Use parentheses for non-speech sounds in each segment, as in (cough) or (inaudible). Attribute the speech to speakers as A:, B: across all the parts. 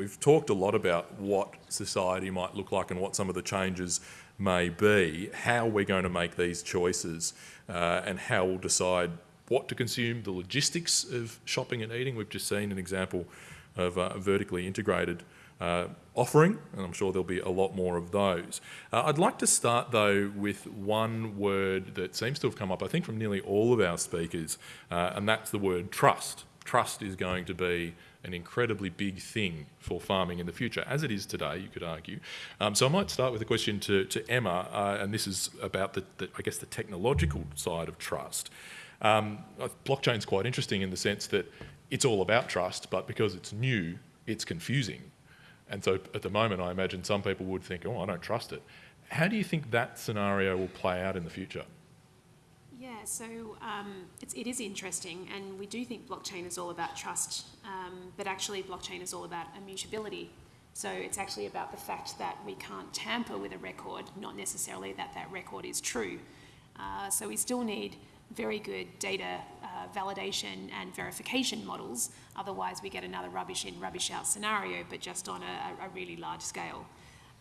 A: We've talked a lot about what society might look like and what some of the changes may be, how we're going to make these choices uh, and how we'll decide what to consume, the logistics of shopping and eating. We've just seen an example of a vertically integrated uh, offering, and I'm sure there'll be a lot more of those. Uh, I'd like to start though with one word that seems to have come up, I think, from nearly all of our speakers, uh, and that's the word trust. Trust is going to be an incredibly big thing for farming in the future, as it is today, you could argue. Um, so I might start with a question to, to Emma, uh, and this is about the, the, I guess, the technological side of trust. Um, blockchain is quite interesting in the sense that it's all about trust, but because it's new, it's confusing. And so at the moment, I imagine some people would think, oh, I don't trust it. How do you think that scenario will play out in the future?
B: Yeah, so um, it's, it is interesting, and we do think blockchain is all about trust, um, but actually blockchain is all about immutability. So it's actually about the fact that we can't tamper with a record, not necessarily that that record is true. Uh, so we still need very good data uh, validation and verification models. Otherwise, we get another rubbish in, rubbish out scenario, but just on a, a really large scale.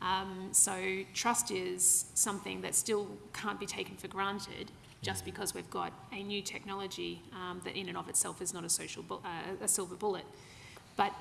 B: Um, so trust is something that still can't be taken for granted just because we've got a new technology um, that in and of itself is not a, social uh, a silver bullet. But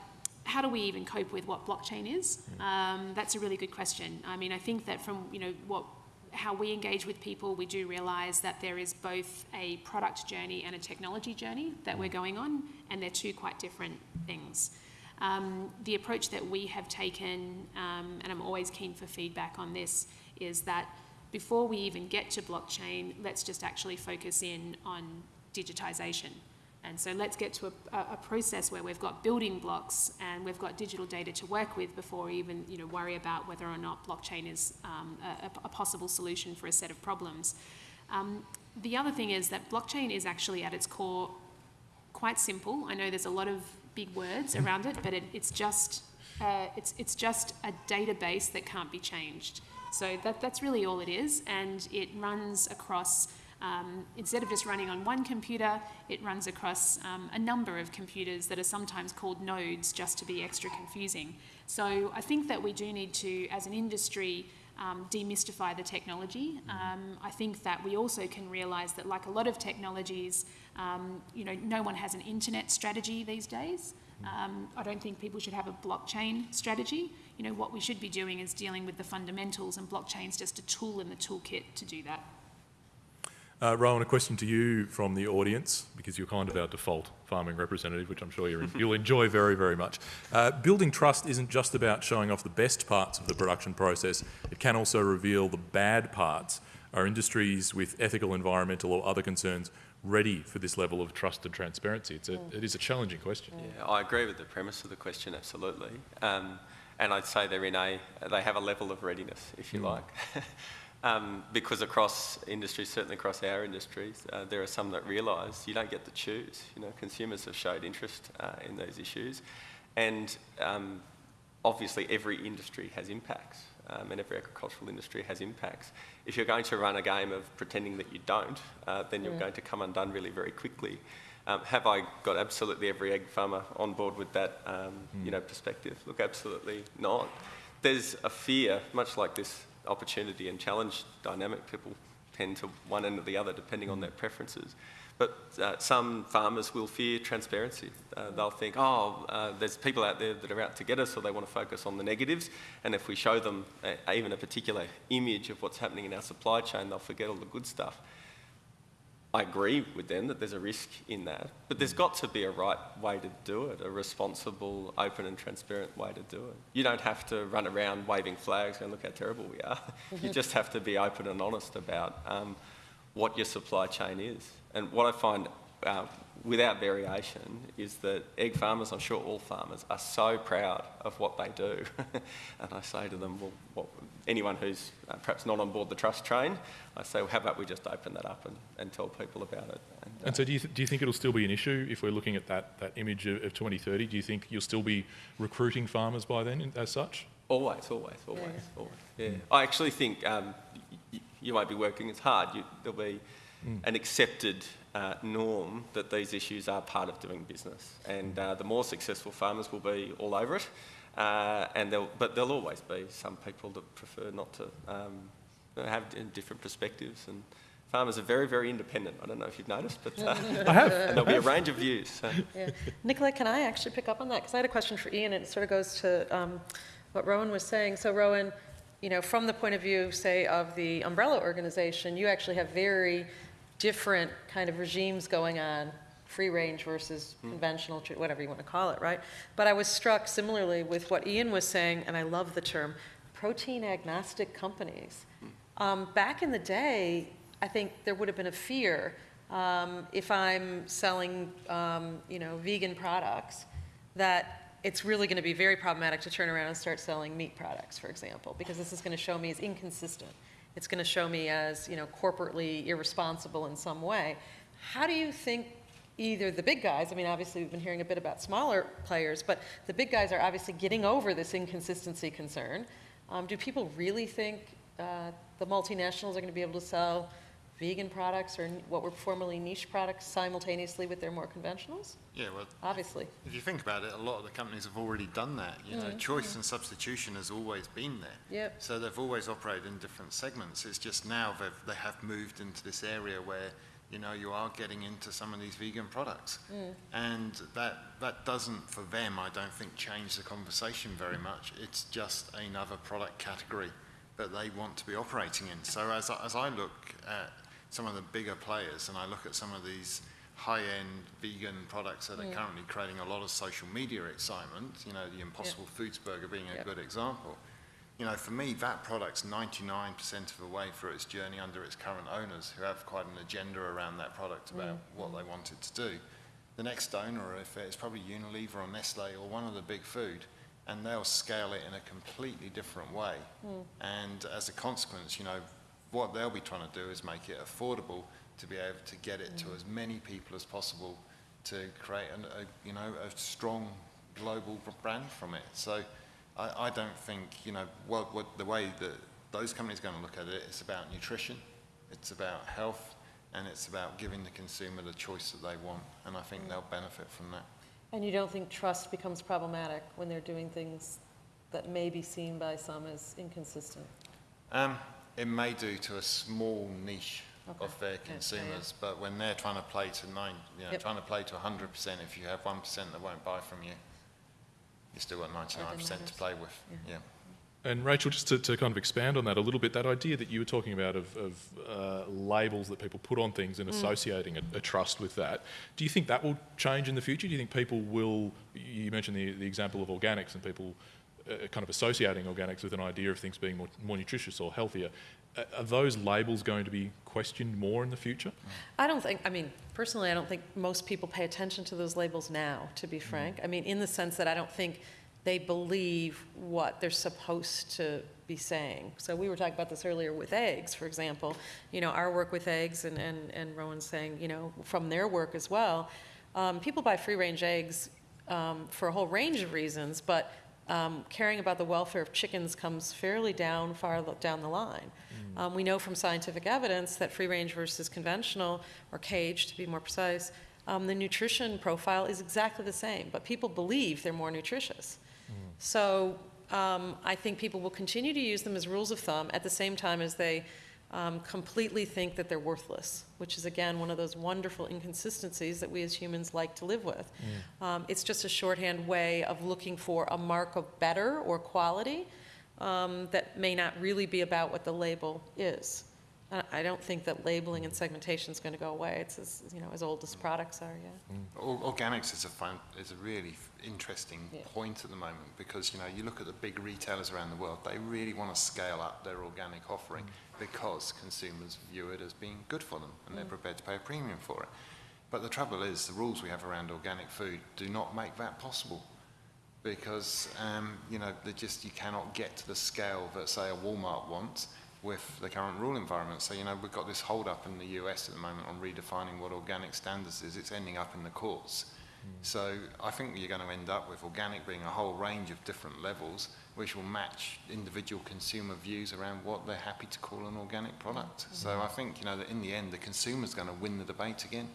B: how do we even cope with what blockchain is? Um, that's a really good question. I mean, I think that from you know what how we engage with people, we do realise that there is both a product journey and a technology journey that we're going on, and they're two quite different things. Um, the approach that we have taken, um, and I'm always keen for feedback on this, is that before we even get to blockchain, let's just actually focus in on digitisation. And so let's get to a, a, process where we've got building blocks and we've got digital data to work with before we even you know, worry about whether or not blockchain is um, a, a, possible solution for a set of problems. Um, the other thing is that blockchain is actually at its core quite simple. I know there's a lot of big words around it, but it, it's, just, uh, it's, it's just a database that can't be changed. So that, that's really all it is, and it runs across um, instead of just running on one computer, it runs across um, a number of computers that are sometimes called nodes just to be extra confusing. So I think that we do need to, as an industry, um, demystify the technology. Um, I think that we also can realise that like a lot of technologies, um, you know, no one has an internet strategy these days. Um, I don't think people should have a blockchain strategy. You know, what we should be doing is dealing with the fundamentals and blockchain's just a tool in the toolkit to do that.
A: Uh, Rowan, a question to you from the audience, because you're kind of our default farming representative, which I'm sure you will (laughs) enjoy very, very much. Uh, building trust isn't just about showing off the best parts of the production process, it can also reveal the bad parts. Are industries with ethical, environmental or other concerns ready for this level of trust and transparency? It's a, mm. it is a challenging question.
C: Yeah, I agree with the premise of the question, absolutely. Um, and I'd say they're in a, they have a level of readiness, if you mm. like. (laughs) Um, because across industries, certainly across our industries, uh, there are some that realise you don't get to choose. You know, consumers have showed interest uh, in these issues, and um, obviously every industry has impacts, um, and every agricultural industry has impacts. If you're going to run a game of pretending that you don't, uh, then you're yeah. going to come undone really very quickly. Um, have I got absolutely every egg farmer on board with that, mm. you know, perspective? Look, absolutely not. There's a fear, much like this opportunity and challenge dynamic. People tend to one end or the other depending on their preferences. But uh, some farmers will fear transparency. Uh, they'll think, oh, uh, there's people out there that are out to get us, or they want to focus on the negatives. And if we show them a, even a particular image of what's happening in our supply chain, they'll forget all the good stuff. I agree with them that there's a risk in that, but there's got to be a right way to do it, a responsible, open and transparent way to do it. You don't have to run around waving flags and look how terrible we are. you just have to be open and honest about um, what your supply chain is. And what I find uh, without variation is that egg farmers, I'm sure all farmers, are so proud of what they do. (laughs) and I say to them, well, what, anyone who's uh, perhaps not on board the trust train, I say, well, how about we just open that up and, and tell people about it.
A: And, uh, and so do you, do you think it'll still be an issue if we're looking at that, that image of, of 2030? Do you think you'll still be recruiting farmers by then as such?
C: Always, always, always, yeah. always. Yeah. I actually think um, you won't be working as hard. You, there'll be mm. an accepted uh, norm that these issues are part of doing business. And uh, the more successful farmers will be all over it, Uh, and there'll, but there'll always be some people that prefer not to um, have different perspectives. And farmers are very, very independent. I don't know if you've noticed, but uh, (laughs)
A: I have.
C: and there'll be a range of views. So.
D: Yeah. Nicola, can I actually pick up on that? Because I had a question for Ian, and it sort of goes to um, what Rowan was saying. So Rowan, you know, from the point of view, say, of the umbrella organization, you actually have very different kind of regimes going on, free range versus conventional, whatever you want to call it, right? But I was struck similarly with what Ian was saying, and I love the term, protein agnostic companies. Um, back in the day, I think there would have been a fear um, if I'm selling, um, you know, vegan products, that it's really going to be very problematic to turn around and start selling meat products, for example, because this is going to show me as inconsistent. It's going to show me as, you know, corporately irresponsible in some way. How do you think either the big guys, I mean, obviously, we've been hearing a bit about smaller players, but the big guys are obviously getting over this inconsistency concern. Um, do people really think uh, the multinationals are going to be able to sell vegan products or what were formerly niche products simultaneously with their more conventionals?
E: Yeah, well,
D: Obviously.
E: if you think about it, a lot of the companies have already done that. You know, mm-hmm. choice mm-hmm. and substitution has always been there.
D: Yep.
E: So they've always operated in different segments. It's just now they've, they have moved into this area where, you know, you are getting into some of these vegan products. Mm. And that, that doesn't, for them, I don't think, change the conversation very much. It's just another product category that they want to be operating in. So as I, as I look at some of the bigger players and I look at some of these high-end vegan products that are currently creating a lot of social media excitement, you know, the Impossible Foods Burger being a
D: Yep.
E: good example. You know, for me, that product's 99% of the way through its journey under its current owners who have quite an agenda around that product about mm. what they want it to do. The next owner, if it's probably Unilever or Nestle or one of the big food, and they'll scale it in a completely different way. Mm. And as a consequence, you know, what they'll be trying to do is make it affordable to be able to get it to as many people as possible to create an, a, you know, a strong global brand from it. So I, I don't think, you know, what, what the way that those companies are going to look at it, it's about nutrition, it's about health, and it's about giving the consumer the choice that they want. And I think they'll benefit from that.
D: And you don't think trust becomes problematic when they're doing things that may be seen by some as inconsistent?
E: Um, it may do to a small niche
D: Okay.
E: of their
D: Yeah, yeah, yeah.
E: consumers, but when they're trying to play to nine, you know,
D: Yep.
E: trying to play to 100%, if you have 1% that won't buy from you, you still got 99% to play with.
D: Yeah.
E: Yeah.
A: And Rachel, just to, to kind of expand on that a little bit, that idea that you were talking about of, of uh, labels that people put on things and associating a, a trust with that, do you think that will change in the future? Do you think people will, you mentioned the, the example of organics and people kind of associating organics with an idea of things being more, more nutritious or healthier. Uh, are those labels going to be questioned more in the future?
D: I don't think, I mean, personally, I don't think most people pay attention to those labels now, to be frank. I mean, in the sense that I don't think they believe what they're supposed to be saying. So we were talking about this earlier with eggs, for example. You know, our work with eggs, and, and, and Rowan's saying, you know, from their work as well, um, people buy free-range eggs um, for a whole range of reasons, but um, caring about the welfare of chickens comes fairly down, far down the line. Um, we know from scientific evidence that free range versus conventional, or cage to be more precise, um, the nutrition profile is exactly the same, but people believe they're more nutritious. So um, I think people will continue to use them as rules of thumb at the same time as they um, completely think that they're worthless, which is again one of those wonderful inconsistencies that we as humans like to live with. Um, it's just a shorthand way of looking for a mark of better or quality um, that may not really be about what the label is. I I don't think that labeling and segmentation is going to go away. It's as, you know, as old as products are, yeah.
E: Or- Organics is a fun, is a really interesting
D: Yeah.
E: point at the moment because you know you look at the big retailers around the world, they really want to scale up their organic offering because consumers view it as being good for them and they're prepared to pay a premium for it. But the trouble is, the rules we have around organic food do not make that possible because um, you know they just you cannot get to the scale that say a Walmart wants with the current rule environment. So you know we've got this hold up in the US at the moment on redefining what organic standards is. It's ending up in the courts. So I think you're going to end up with organic being a whole range of different levels, which will match individual consumer views around what they're happy to call an organic product. So I think you know that in the end the consumer's going to win the debate again.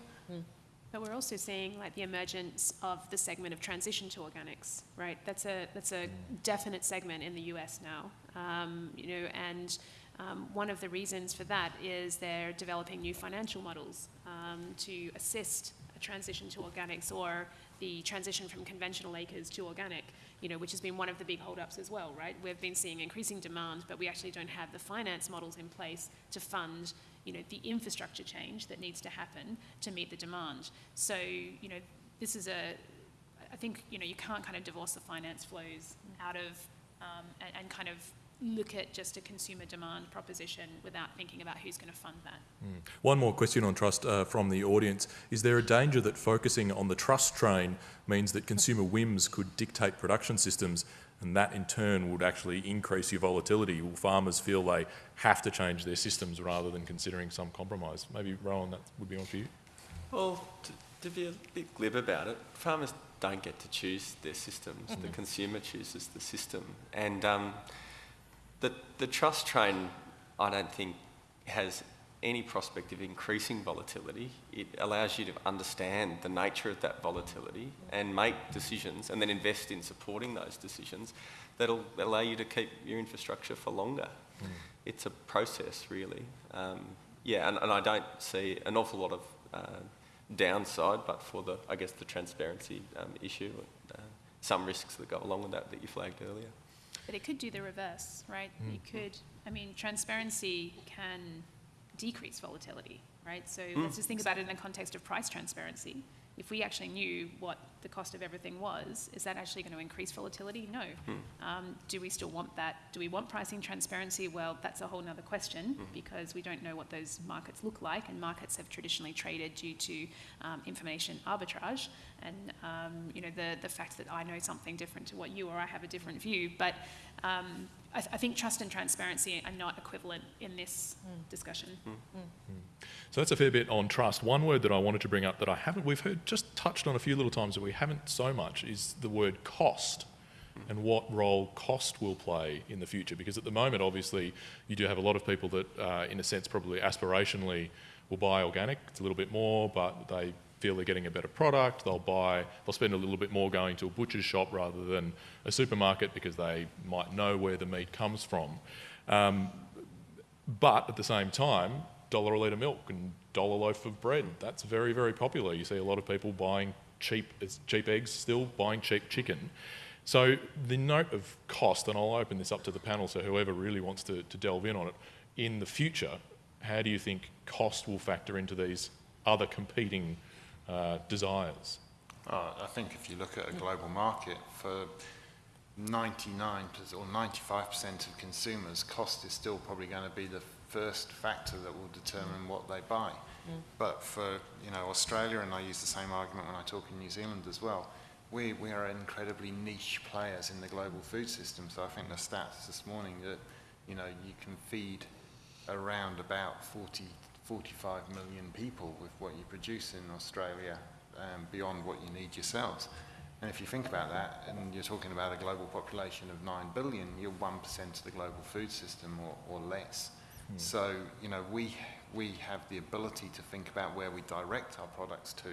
B: But we're also seeing like the emergence of the segment of transition to organics, right? That's a that's a definite segment in the US now, um, you know, and um, one of the reasons for that is they're developing new financial models um, to assist a transition to organics or the transition from conventional acres to organic, you know, which has been one of the big holdups as well, right? We've been seeing increasing demand, but we actually don't have the finance models in place to fund, you know, the infrastructure change that needs to happen to meet the demand. So, you know, this is a, I think, you know, you can't kind of divorce the finance flows out of, um, and, and kind of look at just a consumer demand proposition without thinking about who's going to fund that.
A: One more question on trust uh, from the audience. Is there a danger that focusing on the trust train means that consumer whims could dictate production systems and that in turn would actually increase your volatility? Will farmers feel they have to change their systems rather than considering some compromise? Maybe, Rowan, that would be on for you.
C: Well, to, to be a bit glib about it, farmers don't get to choose their systems. The consumer chooses the system. And um, the, the trust train, I don't think, has any prospect of increasing volatility. It allows you to understand the nature of that volatility and make decisions and then invest in supporting those decisions that'll allow you to keep your infrastructure for longer. It's a process, really. Um, yeah, and, and I don't see an awful lot of uh, downside, but for the, I guess, the transparency um, issue, uh, some risks that go along with that that you flagged earlier.
B: But it could do the reverse, right? Hmm. It could, I mean, transparency can decrease volatility, right? So hmm. let's just think about it in the context of price transparency. If we actually knew what the cost of everything was, is that actually going to increase volatility? No. Um, do we still want that? Do we want pricing transparency? Well, that's a whole nother question because we don't know what those markets look like, and markets have traditionally traded due to um, information arbitrage and um, you know the the fact that I know something different to what you or I have a different view. But um, I, th- I think trust and transparency are not equivalent in this discussion.
A: So that's a fair bit on trust. One word that I wanted to bring up that I haven't, we've heard just touched on a few little times, that we haven't so much, is the word cost and what role cost will play in the future. Because at the moment, obviously, you do have a lot of people that, uh, in a sense, probably aspirationally will buy organic. It's a little bit more, but they feel they're getting a better product. They'll buy, they'll spend a little bit more going to a butcher's shop rather than a supermarket because they might know where the meat comes from. Um, but at the same time, dollar a litre milk and dollar loaf of bread. That's very, very popular. You see a lot of people buying cheap, cheap eggs still, buying cheap chicken. So the note of cost, and I'll open this up to the panel, so whoever really wants to, to delve in on it, in the future, how do you think cost will factor into these other competing uh, desires?
E: Uh, I think if you look at a global market, for 99% or 95% of consumers, cost is still probably going to be the first factor that will determine what they buy. But for you know Australia, and I use the same argument when I talk in New Zealand as well, we, we are incredibly niche players in the global food system. So I think the stats this morning that you know you can feed around about 40, 45 million people with what you produce in Australia um, beyond what you need yourselves. And if you think about that, and you're talking about a global population of 9 billion, you're 1% of the global food system or, or less. Hmm. So, you know, we, we have the ability to think about where we direct our products to,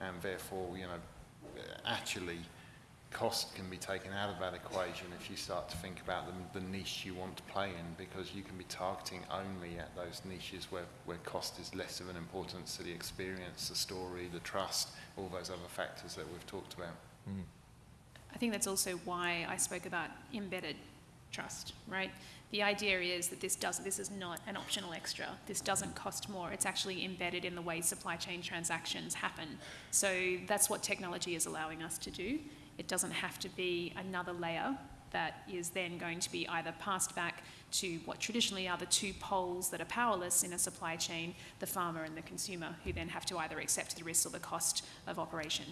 E: and therefore, you know, actually, cost can be taken out of that equation if you start to think about the, the niche you want to play in, because you can be targeting only at those niches where, where cost is less of an importance to the experience, the story, the trust, all those other factors that we've talked about.
B: I think that's also why I spoke about embedded trust, right? The idea is that this does this is not an optional extra. This doesn't cost more. It's actually embedded in the way supply chain transactions happen. So that's what technology is allowing us to do. It doesn't have to be another layer that is then going to be either passed back to what traditionally are the two poles that are powerless in a supply chain, the farmer and the consumer, who then have to either accept the risk or the cost of operation.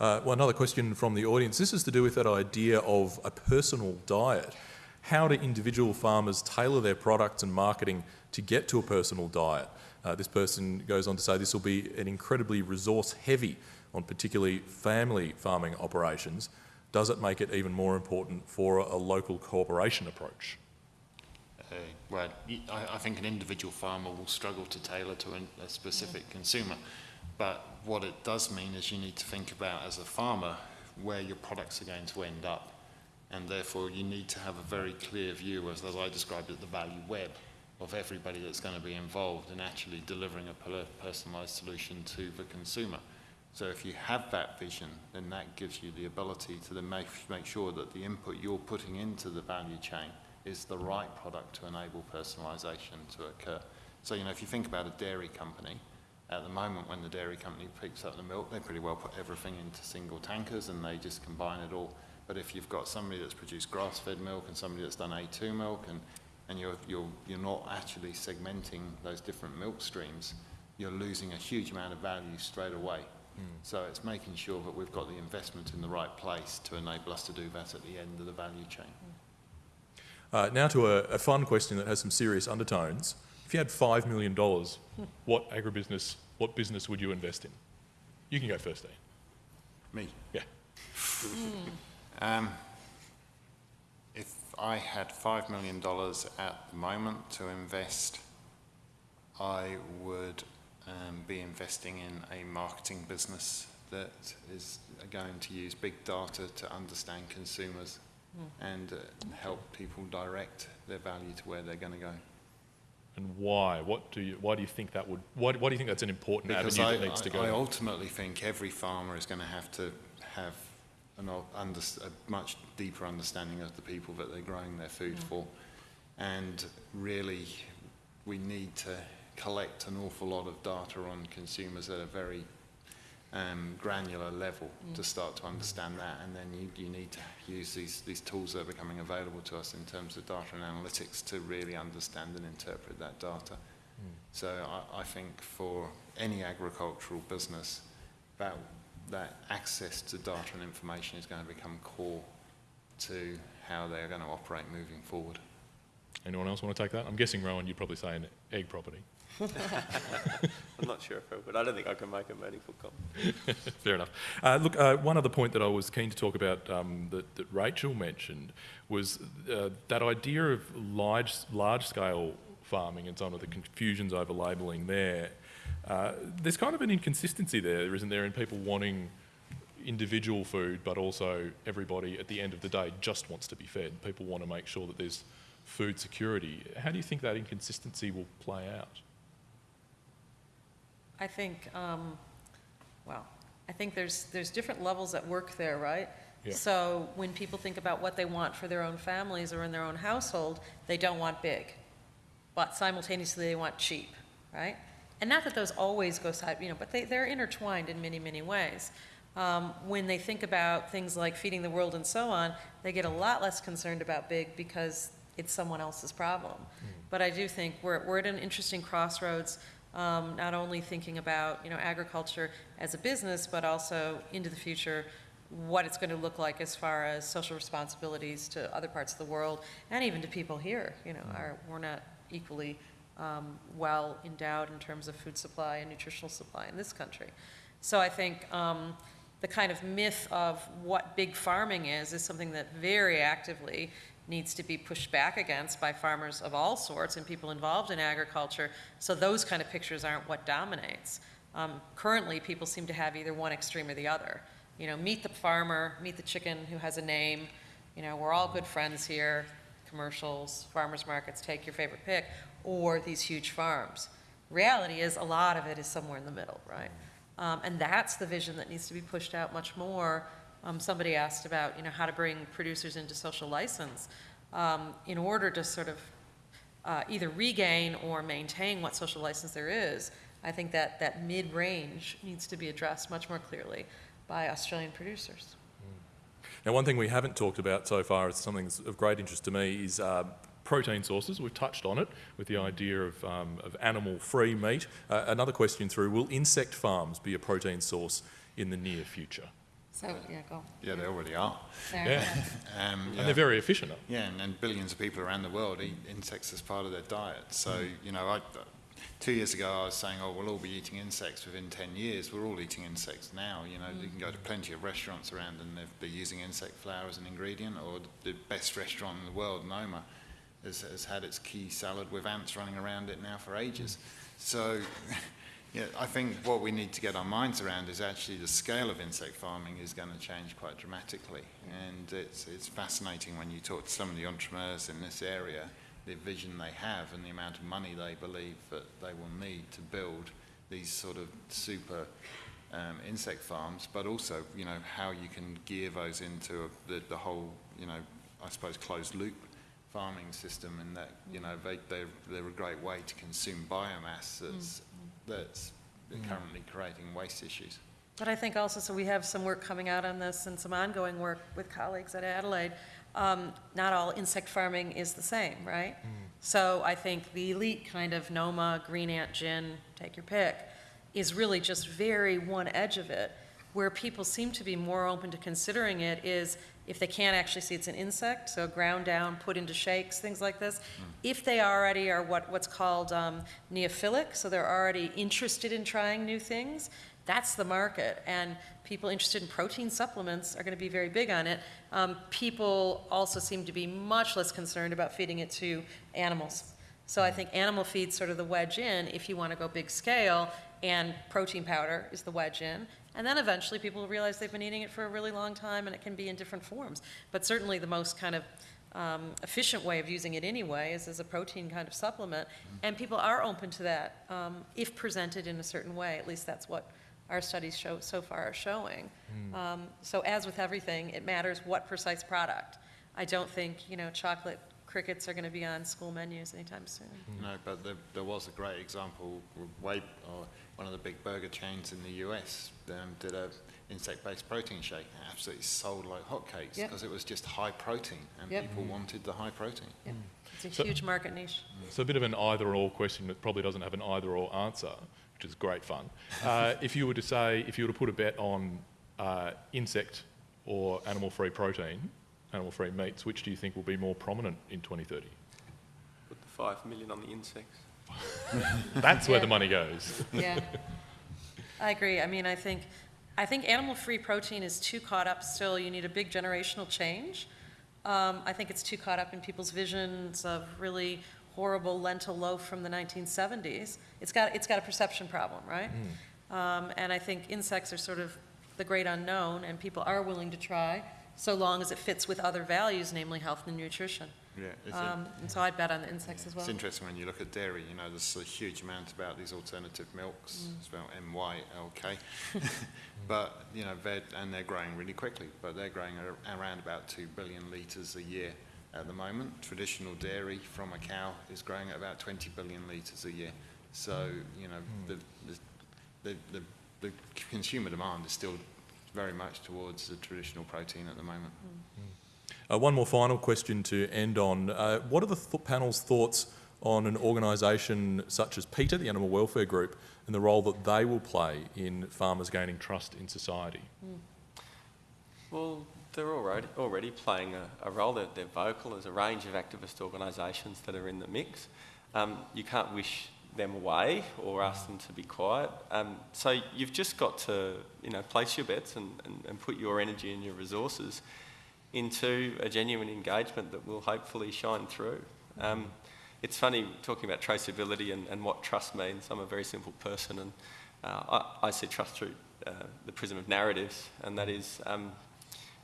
A: Uh, well, another question from the audience. This is to do with that idea of a personal diet. How do individual farmers tailor their products and marketing to get to a personal diet? Uh, this person goes on to say this will be an incredibly resource heavy on particularly family farming operations. Does it make it even more important for a, a local cooperation approach?
E: Uh, well, I think an individual farmer will struggle to tailor to an, a specific consumer. But what it does mean is you need to think about, as a farmer, where your products are going to end up. And therefore, you need to have a very clear view, as, as I described it, the value web of everybody that's going to be involved in actually delivering a personalised solution to the consumer. So if you have that vision, then that gives you the ability to then make, make sure that the input you're putting into the value chain is the right product to enable personalisation to occur. So, you know, if you think about a dairy company, at the moment when the dairy company picks up the milk, they pretty well put everything into single tankers and they just combine it all. But if you've got somebody that's produced grass-fed milk and somebody that's done A2 milk and, and you're, you're, you're not actually segmenting those different milk streams, you're losing a huge amount of value straight away. So it's making sure that we've got the investment in the right place to enable us to do that at the end of the value chain.
A: Uh, now to a, a fun question that has some serious undertones. If you had $5 million, what agribusiness, what business would you invest in? You can go first, Dean.
E: Me?
A: Yeah.
E: Um, if I had $5 million at the moment to invest, I would um, be investing in a marketing business that is going to use big data to understand consumers and uh, help people direct their value to where they're going to go.
A: And why? What do you, why do you think that would, why, why do you think that's an important
E: Because
A: avenue
E: I,
A: that needs to go?
E: I ultimately think every farmer is going to have to have an, under, a much deeper understanding of the people that they're growing their food for. And really, we need to collect an awful lot of data on consumers at a very um, granular level to start to understand that. And then you, you need to use these, these tools that are becoming available to us in terms of data and analytics to really understand and interpret that data. So I, I think for any agricultural business, that, that access to data and information is going to become core to how they're going to operate moving forward.
A: Anyone else want to take that? I'm guessing, Rowan, you'd probably say an egg property. (laughs)
C: I'm not sure if I would. I don't think I can make a meaningful comment. (laughs)
A: Fair enough. Uh, look, uh, one other point that I was keen to talk about um, that, that Rachel mentioned was uh, that idea of large, large-scale farming and some of the confusions over labelling there. Uh, there's kind of an inconsistency there, isn't there, in people wanting individual food, but also everybody at the end of the day just wants to be fed. People want to make sure that there's food security. How do you think that inconsistency will play out?
D: I think, um, well, I think there's, there's different levels at work there, right?
A: Yeah.
D: So when people think about what they want for their own families or in their own household, they don't want big, but simultaneously they want cheap, right? And not that those always go side, you know, but they, they're intertwined in many, many ways. Um, when they think about things like feeding the world and so on, they get a lot less concerned about big because it's someone else's problem. But I do think we're, we're at an interesting crossroads, um, not only thinking about, you know, agriculture as a business, but also into the future, what it's going to look like as far as social responsibilities to other parts of the world, and even to people here, you know, are, we're not equally um, well endowed in terms of food supply and nutritional supply in this country. So I think um, the kind of myth of what big farming is, is something that very actively needs to be pushed back against by farmers of all sorts and people involved in agriculture, so those kind of pictures aren't what dominates. Um, Currently, people seem to have either one extreme or the other. You know, meet the farmer, meet the chicken who has a name, you know, we're all good friends here, commercials, farmers markets, take your favorite pick, or these huge farms. Reality is, a lot of it is somewhere in the middle, right? Um, and that's the vision that needs to be pushed out much more. Um, somebody asked about, you know, how to bring producers into social license. Um, in order to sort of uh, either regain or maintain what social license there is, I think that that mid-range needs to be addressed much more clearly by Australian producers.
A: Now, one thing we haven't talked about so far, is something that's of great interest to me, is uh, protein sources. We've touched on it with the idea of, um, of animal-free meat. Uh, another question through, will insect farms be a protein source in the near future?
D: So, yeah, go.
E: Yeah, they already are.
D: There.
A: Yeah, (laughs)
E: Um,
A: and they're very efficient.
E: Yeah, and, and billions of people around the world eat insects as part of their diet. So,
A: Mm.
E: you know, I, two years ago I was saying, oh, we'll all be eating insects within 10 years. We're all eating insects now. You know, you can go to plenty of restaurants around and they're, they're using insect flour as an ingredient, or the best restaurant in the world, Noma, has, has had its key salad with ants running around it now for ages. So, Yeah, I think what we need to get our minds around is actually the scale of insect farming is going to change quite dramatically. And it's, it's fascinating when you talk to some of the entrepreneurs in this area, the vision they have and the amount of money they believe that they will need to build these sort of super um, insect farms, but also, you know, how you can gear those into a, the, the whole, you know, I suppose closed loop farming system and that, you know, they, they're, they're a great way to consume biomass that's, that's currently creating waste issues.
D: But I think also, so we have some work coming out on this and some ongoing work with colleagues at Adelaide. Um, Not all insect farming is the same, right? So I think the elite kind of Noma, Green Ant Gin, take your pick, is really just very one edge of it. Where people seem to be more open to considering it is if they can't actually see it's an insect, so ground down, put into shakes, things like this. If they already are what, what's called um, neophilic, so they're already interested in trying new things, that's the market. And people interested in protein supplements are going to be very big on it. Um, people also seem to be much less concerned about feeding it to animals. So I think animal feed's sort of the wedge in if you want to go big scale, and protein powder is the wedge in. And then eventually people will realize they've been eating it for a really long time and it can be in different forms. But certainly the most kind of um, efficient way of using it anyway is as a protein kind of supplement. And people are open to that um, if presented in a certain way. At least that's what our studies show, so far are showing. Um, So as with everything, it matters what precise product. I don't think, you know, chocolate crickets are going to be on school menus anytime soon.
E: No, but there, there was a great example, way, or one of the big burger chains in the US um, did a insect-based protein shake, and absolutely sold like hotcakes,
D: Yep.
E: because it was just high protein, and
D: Yep.
E: people wanted the high protein.
D: Yep. It's a
A: So-
D: huge market niche.
A: So a bit of an either-or question that probably doesn't have an either-or answer, which is great fun. (laughs) Uh, if you were to say, if you were to put a bet on uh, insect or animal-free protein, animal-free meats, which do you think will be more prominent in 2030?
C: Put the five million on the insects. (laughs)
A: That's where the money goes.
D: Yeah. I agree. I mean, I think, I think animal-free protein is too caught up still. You need a big generational change. Um, I think it's too caught up in people's visions of really horrible lentil loaf from the 1970s. It's got, it's got a perception problem, right? Um, and I think insects are sort of the great unknown, and people are willing to try, so long as it fits with other values, namely health and nutrition.
E: Yeah, it's,
D: Um, and so I'd bet on the insects as well.
E: it's interesting when you look at dairy, you know, there's a huge amount about these alternative milks, mm. spelled M-Y-L-K. (laughs) (laughs) But, you know, they're, and they're growing really quickly, but they're growing ar- around about two billion litres a year at the moment. Traditional dairy from a cow is growing at about 20 billion litres a year. So, you know, hmm. the, the, the, the, the consumer demand is still very much towards the traditional protein at the moment. Mm. Hmm.
A: Uh, one more final question to end on. Uh, what are the th- panel's thoughts on an organisation such as PETA, the Animal Welfare Group, and the role that they will play in farmers gaining trust in society?
C: Well, they're already, already playing a, a role. They're, they're vocal. There's a range of activist organisations that are in the mix. Um, you can't wish them away or ask them to be quiet. Um, so you've just got to, you know, place your bets and, and, and put your energy and your resources into a genuine engagement that will hopefully shine through. Um, it's funny talking about traceability and, and what trust means. I'm a very simple person and uh, I, I see trust through uh, the prism of narratives, and that is um,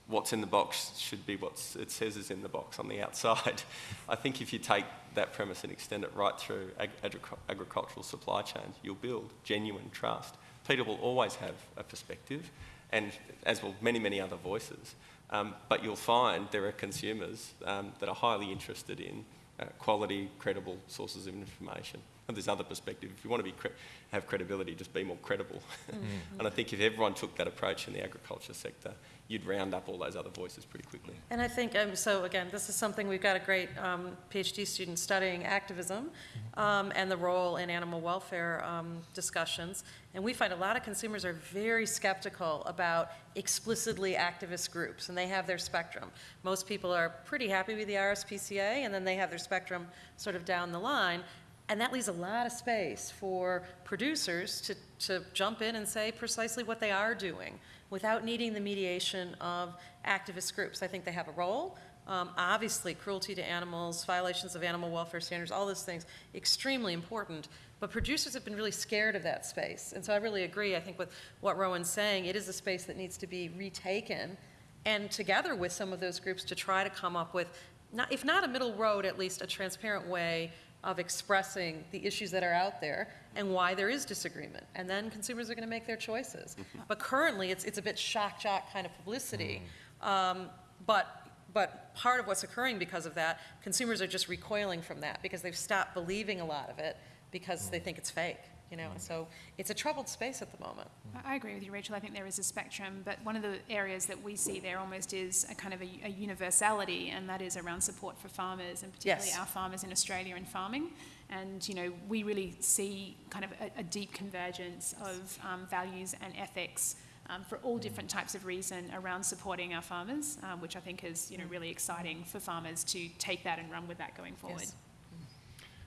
C: what's in the box should be what it says is in the box on the outside. (laughs) I think if you take that premise and extend it right through ag- agric- agricultural supply chains, you'll build genuine trust. PETA will always have a perspective, and as will many, many other voices. Um, but you'll find there are consumers um, that are highly interested in uh, quality, credible sources of information. And there's other perspective. If you want to be cre- have credibility, just be more credible. (laughs) and I think if everyone took that approach in the agriculture sector, you'd round up all those other voices pretty quickly.
D: And I think, um, so again, this is something, we've got a great um, PhD student studying activism um, and the role in animal welfare um, discussions. And we find a lot of consumers are very skeptical about explicitly activist groups, and they have their spectrum. Most people are pretty happy with the RSPCA, and then they have their spectrum sort of down the line. And that leaves a lot of space for producers to, to jump in and say precisely what they are doing without needing the mediation of activist groups. I think they have a role, Um, Obviously, cruelty to animals, violations of animal welfare standards, all those things, extremely important. But producers have been really scared of that space. And so I really agree, I think, with what Rowan's saying. It is a space that needs to be retaken, and together with some of those groups to try to come up with, not, if not a middle road, at least a transparent way of expressing the issues that are out there and why there is disagreement. And then consumers are going to make their choices. (laughs) But currently, it's, it's a bit shock jock kind of publicity. Um, but, but part of what's occurring because of that, consumers are just recoiling from that because they've stopped believing a lot of it because they think it's fake, you know? So it's a troubled space at the moment.
B: I agree with you, Rachel. I think there is a spectrum, but one of the areas that we see there almost is a kind of a, a universality, and that is around support for farmers, and particularly
D: Yes.
B: our farmers in Australia and farming. And you know, we really see kind of a, a deep convergence of um, values and ethics. Um, for all different types of reason around supporting our farmers, um, which I think is you know really exciting for farmers to take that and run with that going forward.
D: Yes.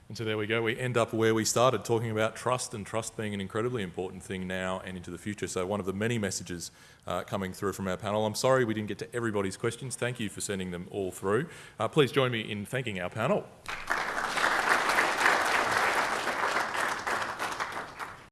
A: And so there we go. We end up where we started, talking about trust and trust being an incredibly important thing now and into the future. So one of the many messages uh, coming through from our panel. I'm sorry we didn't get to everybody's questions. Thank you for sending them all through. Uh, please join me in thanking our panel.